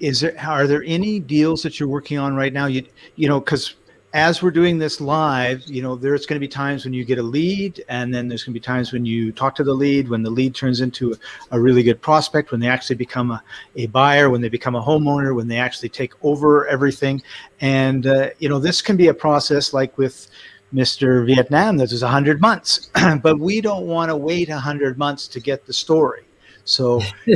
Is there are there any deals that you're working on right now? You you know because as we're doing this live, you know, there's going to be times when you get a lead, and then there's going to be times when you talk to the lead, when the lead turns into a, really good prospect, when they actually become a, a buyer, when they become a homeowner, when they actually take over everything. And, uh, you know, this can be a process like with Mr. Vietnam that is 100 months, but we don't want to wait 100 months to get the story. So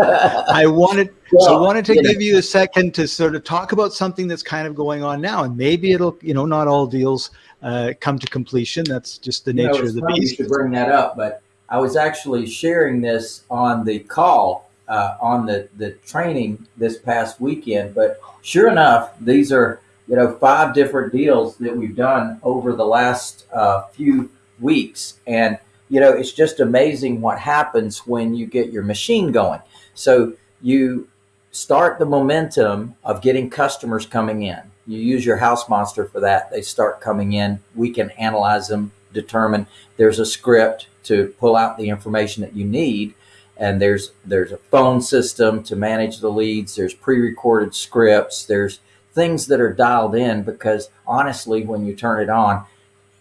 I wanted well, so I wanted to yeah. give you a second to sort of talk about something that's kind of going on now, and maybe it'll you know not all deals uh, come to completion. That's just the nature you know, of the beast. Should bring that up, but I was actually sharing this on the call uh, on the the training this past weekend. But sure enough, these are you know five different deals that we've done over the last uh, few weeks, and you know, it's just amazing what happens when you get your machine going. So you start the momentum of getting customers coming in. You use your house monster for that. They start coming in. We can analyze them, determine there's a script to pull out the information that you need. And there's there's a phone system to manage the leads. There's pre-recorded scripts. There's things that are dialed in because honestly, when you turn it on,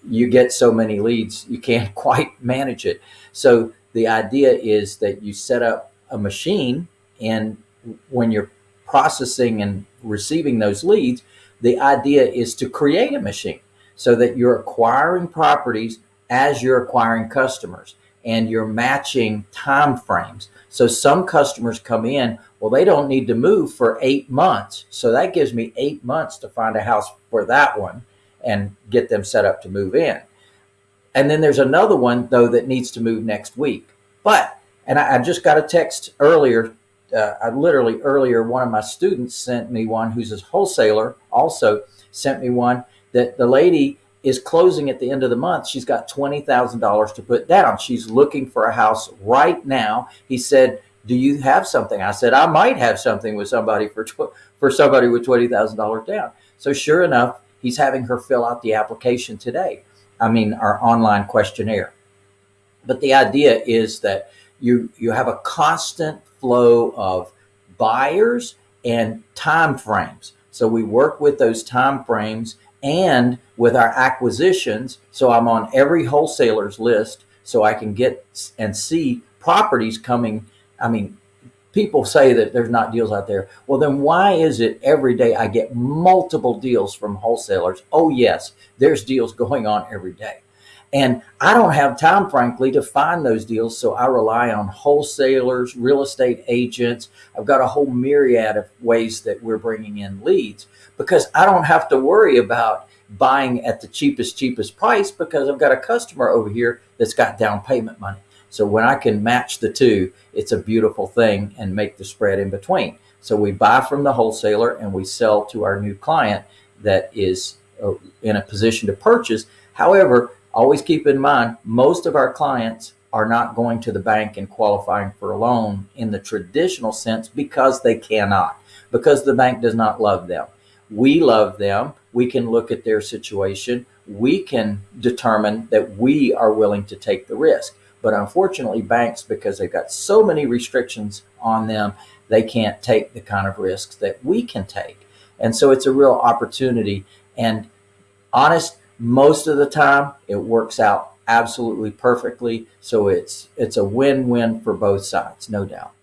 you get so many leads, you can't quite manage it. So the idea is that you set up a machine and when you're processing and receiving those leads, the idea is to create a machine so that you're acquiring properties as you're acquiring customers and you're matching time frames. So some customers come in, well, they don't need to move for eight months. So that gives me eight months to find a house for that one and get them set up to move in. And then there's another one though that needs to move next week. But, and I, I just got a text earlier, uh, I literally earlier, one of my students sent me one who's a wholesaler also sent me one that the lady is closing at the end of the month. She's got $20,000 to put down. She's looking for a house right now. He said, do you have something? I said, I might have something with somebody for, for somebody with $20,000 down. So sure enough, he's having her fill out the application today. I mean, our online questionnaire. But the idea is that you, you have a constant flow of buyers and time frames. So we work with those time frames and with our acquisitions. So I'm on every wholesaler's list so I can get and see properties coming. I mean, people say that there's not deals out there. Well, then why is it every day I get multiple deals from wholesalers? Oh yes, there's deals going on every day. And I don't have time, frankly, to find those deals. So I rely on wholesalers, real estate agents. I've got a whole myriad of ways that we're bringing in leads because I don't have to worry about buying at the cheapest, cheapest price because I've got a customer over here that's got down payment money. So when I can match the two, it's a beautiful thing and make the spread in between. So we buy from the wholesaler and we sell to our new client that is uh, in a position to purchase. However, always keep in mind, most of our clients are not going to the bank and qualifying for a loan in the traditional sense because they cannot, because the bank does not love them. We love them. We can look at their situation. We can determine that we are willing to take the risk. But unfortunately, banks, because they've got so many restrictions on them, they can't take the kind of risks that we can take. And so it's a real opportunity. And honest, most of the time it works out absolutely perfectly. So it's, it's a win-win for both sides, no doubt.